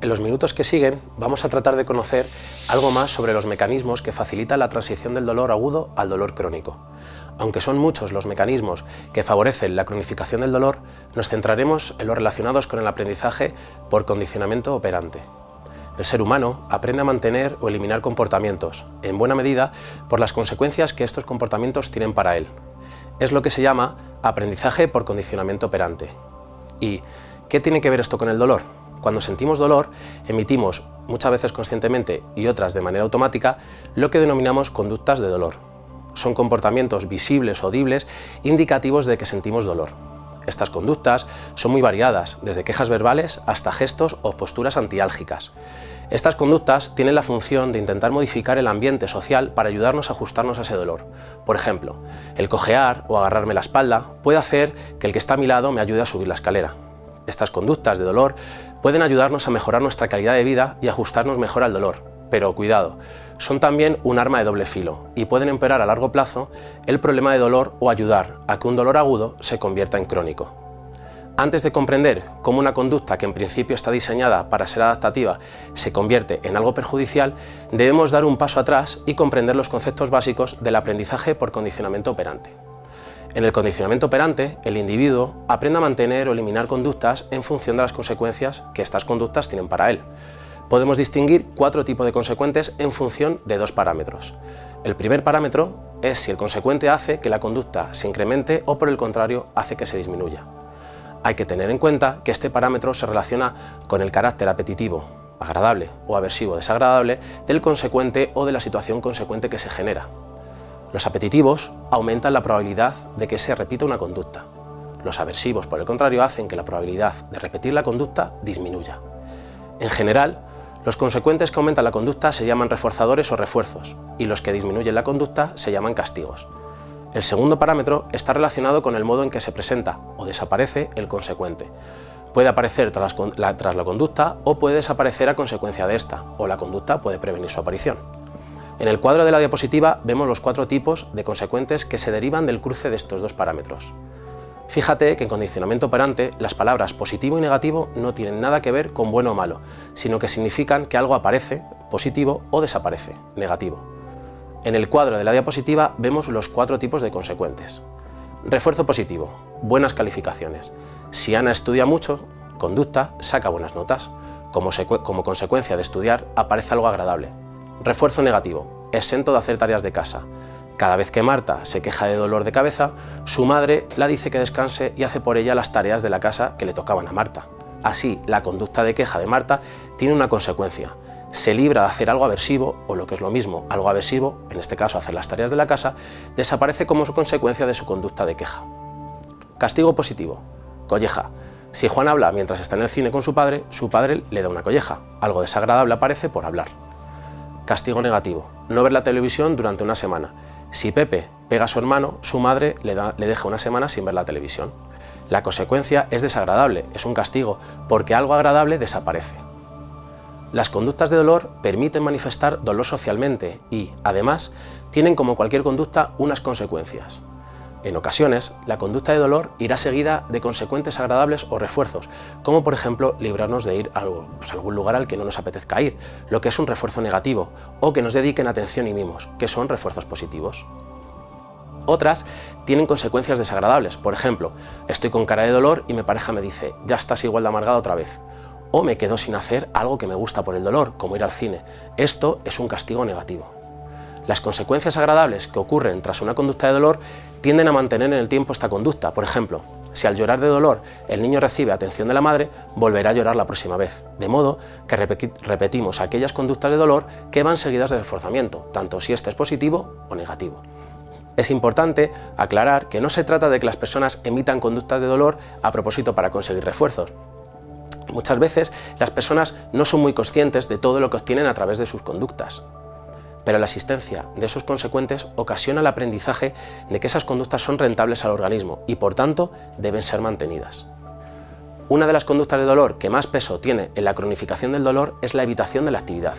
En los minutos que siguen vamos a tratar de conocer algo más sobre los mecanismos que facilitan la transición del dolor agudo al dolor crónico. Aunque son muchos los mecanismos que favorecen la cronificación del dolor, nos centraremos en los relacionados con el aprendizaje por condicionamiento operante. El ser humano aprende a mantener o eliminar comportamientos, en buena medida por las consecuencias que estos comportamientos tienen para él. Es lo que se llama aprendizaje por condicionamiento operante. ¿Y qué tiene que ver esto con el dolor? Cuando sentimos dolor, emitimos, muchas veces conscientemente y otras de manera automática, lo que denominamos conductas de dolor. Son comportamientos visibles o audibles indicativos de que sentimos dolor. Estas conductas son muy variadas, desde quejas verbales hasta gestos o posturas antiálgicas. Estas conductas tienen la función de intentar modificar el ambiente social para ayudarnos a ajustarnos a ese dolor. Por ejemplo, el cojear o agarrarme la espalda puede hacer que el que está a mi lado me ayude a subir la escalera. Estas conductas de dolor pueden ayudarnos a mejorar nuestra calidad de vida y ajustarnos mejor al dolor. Pero cuidado, son también un arma de doble filo y pueden empeorar a largo plazo el problema de dolor o ayudar a que un dolor agudo se convierta en crónico. Antes de comprender cómo una conducta que en principio está diseñada para ser adaptativa se convierte en algo perjudicial, debemos dar un paso atrás y comprender los conceptos básicos del aprendizaje por condicionamiento operante. En el condicionamiento operante, el individuo aprende a mantener o eliminar conductas en función de las consecuencias que estas conductas tienen para él. Podemos distinguir cuatro tipos de consecuentes en función de dos parámetros. El primer parámetro es si el consecuente hace que la conducta se incremente o por el contrario hace que se disminuya. Hay que tener en cuenta que este parámetro se relaciona con el carácter apetitivo, agradable o aversivo desagradable del consecuente o de la situación consecuente que se genera. Los apetitivos aumentan la probabilidad de que se repita una conducta. Los aversivos, por el contrario, hacen que la probabilidad de repetir la conducta disminuya. En general, los consecuentes que aumentan la conducta se llaman reforzadores o refuerzos, y los que disminuyen la conducta se llaman castigos. El segundo parámetro está relacionado con el modo en que se presenta o desaparece el consecuente. Puede aparecer tras la, tras la conducta o puede desaparecer a consecuencia de esta, o la conducta puede prevenir su aparición. En el cuadro de la diapositiva vemos los cuatro tipos de consecuentes que se derivan del cruce de estos dos parámetros. Fíjate que en condicionamiento operante las palabras positivo y negativo no tienen nada que ver con bueno o malo, sino que significan que algo aparece, positivo, o desaparece, negativo. En el cuadro de la diapositiva vemos los cuatro tipos de consecuentes. Refuerzo positivo, buenas calificaciones. Si Ana estudia mucho, conducta, saca buenas notas. Como, como consecuencia de estudiar, aparece algo agradable. Refuerzo negativo, exento de hacer tareas de casa. Cada vez que Marta se queja de dolor de cabeza, su madre la dice que descanse y hace por ella las tareas de la casa que le tocaban a Marta. Así, la conducta de queja de Marta tiene una consecuencia, se libra de hacer algo aversivo, o lo que es lo mismo, algo aversivo, en este caso hacer las tareas de la casa, desaparece como consecuencia de su conducta de queja. Castigo positivo. Colleja. Si Juan habla mientras está en el cine con su padre, su padre le da una colleja. Algo desagradable aparece por hablar. Castigo negativo. No ver la televisión durante una semana. Si Pepe pega a su hermano, su madre le, deja una semana sin ver la televisión. La consecuencia es desagradable, es un castigo, porque algo agradable desaparece. Las conductas de dolor permiten manifestar dolor socialmente y, además, tienen como cualquier conducta unas consecuencias. En ocasiones, la conducta de dolor irá seguida de consecuentes agradables o refuerzos, como por ejemplo librarnos de ir a pues, algún lugar al que no nos apetezca ir, lo que es un refuerzo negativo, o que nos dediquen atención y mimos, que son refuerzos positivos. Otras tienen consecuencias desagradables, por ejemplo, estoy con cara de dolor y mi pareja me dice, ya estás igual de amargada otra vez, o me quedo sin hacer algo que me gusta por el dolor, como ir al cine. Esto es un castigo negativo. Las consecuencias agradables que ocurren tras una conducta de dolor tienden a mantener en el tiempo esta conducta. Por ejemplo, si al llorar de dolor el niño recibe atención de la madre, volverá a llorar la próxima vez. De modo que repetimos aquellas conductas de dolor que van seguidas de reforzamiento, tanto si este es positivo o negativo. Es importante aclarar que no se trata de que las personas emitan conductas de dolor a propósito para conseguir refuerzos, Muchas veces las personas no son muy conscientes de todo lo que obtienen a través de sus conductas, pero la existencia de esos consecuentes ocasiona el aprendizaje de que esas conductas son rentables al organismo y por tanto deben ser mantenidas. Una de las conductas de dolor que más peso tiene en la cronificación del dolor es la evitación de la actividad.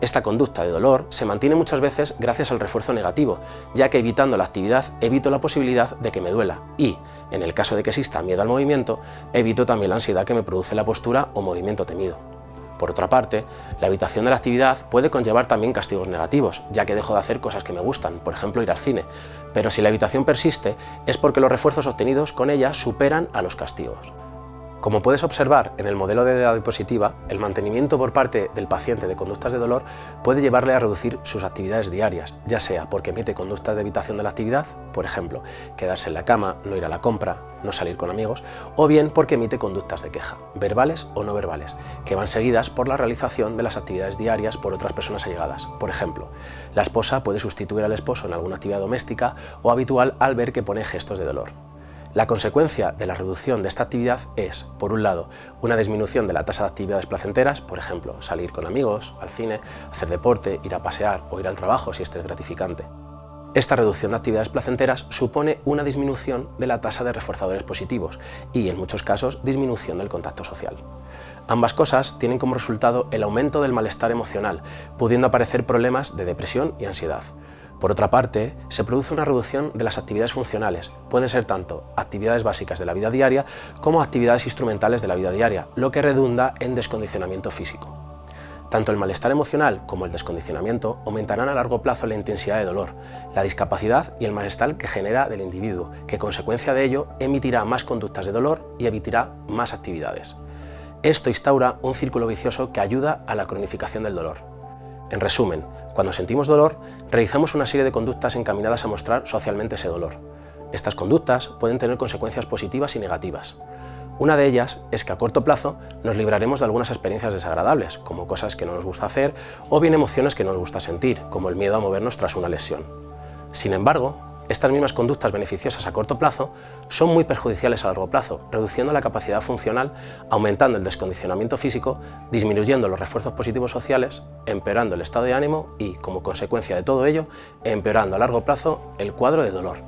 Esta conducta de dolor se mantiene muchas veces gracias al refuerzo negativo, ya que evitando la actividad evito la posibilidad de que me duela y, en el caso de que exista miedo al movimiento, evito también la ansiedad que me produce la postura o movimiento temido. Por otra parte, la evitación de la actividad puede conllevar también castigos negativos, ya que dejo de hacer cosas que me gustan, por ejemplo ir al cine, pero si la evitación persiste es porque los refuerzos obtenidos con ella superan a los castigos. Como puedes observar en el modelo de la diapositiva, el mantenimiento por parte del paciente de conductas de dolor puede llevarle a reducir sus actividades diarias, ya sea porque emite conductas de evitación de la actividad, por ejemplo, quedarse en la cama, no ir a la compra, no salir con amigos, o bien porque emite conductas de queja, verbales o no verbales, que van seguidas por la realización de las actividades diarias por otras personas allegadas. Por ejemplo, la esposa puede sustituir al esposo en alguna actividad doméstica o habitual al ver que pone gestos de dolor. La consecuencia de la reducción de esta actividad es, por un lado, una disminución de la tasa de actividades placenteras, por ejemplo, salir con amigos, al cine, hacer deporte, ir a pasear o ir al trabajo si este es gratificante. Esta reducción de actividades placenteras supone una disminución de la tasa de reforzadores positivos y, en muchos casos, disminución del contacto social. Ambas cosas tienen como resultado el aumento del malestar emocional, pudiendo aparecer problemas de depresión y ansiedad. Por otra parte, se produce una reducción de las actividades funcionales, pueden ser tanto actividades básicas de la vida diaria como actividades instrumentales de la vida diaria, lo que redunda en descondicionamiento físico. Tanto el malestar emocional como el descondicionamiento aumentarán a largo plazo la intensidad de dolor, la discapacidad y el malestar que genera del individuo, que consecuencia de ello emitirá más conductas de dolor y evitará más actividades. Esto instaura un círculo vicioso que ayuda a la cronificación del dolor. En resumen, cuando sentimos dolor, realizamos una serie de conductas encaminadas a mostrar socialmente ese dolor. Estas conductas pueden tener consecuencias positivas y negativas. Una de ellas es que a corto plazo nos libraremos de algunas experiencias desagradables, como cosas que no nos gusta hacer o bien emociones que no nos gusta sentir, como el miedo a movernos tras una lesión. Sin embargo, estas mismas conductas beneficiosas a corto plazo son muy perjudiciales a largo plazo, reduciendo la capacidad funcional, aumentando el descondicionamiento físico, disminuyendo los refuerzos positivos sociales, empeorando el estado de ánimo y, como consecuencia de todo ello, empeorando a largo plazo el cuadro de dolor.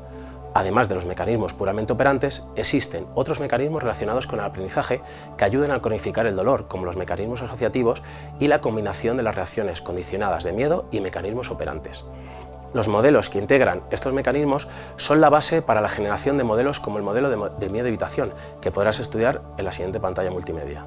Además de los mecanismos puramente operantes, existen otros mecanismos relacionados con el aprendizaje que ayudan a cronificar el dolor, como los mecanismos asociativos y la combinación de las reacciones condicionadas de miedo y mecanismos operantes. Los modelos que integran estos mecanismos son la base para la generación de modelos como el modelo de, miedo-evitación, que podrás estudiar en la siguiente pantalla multimedia.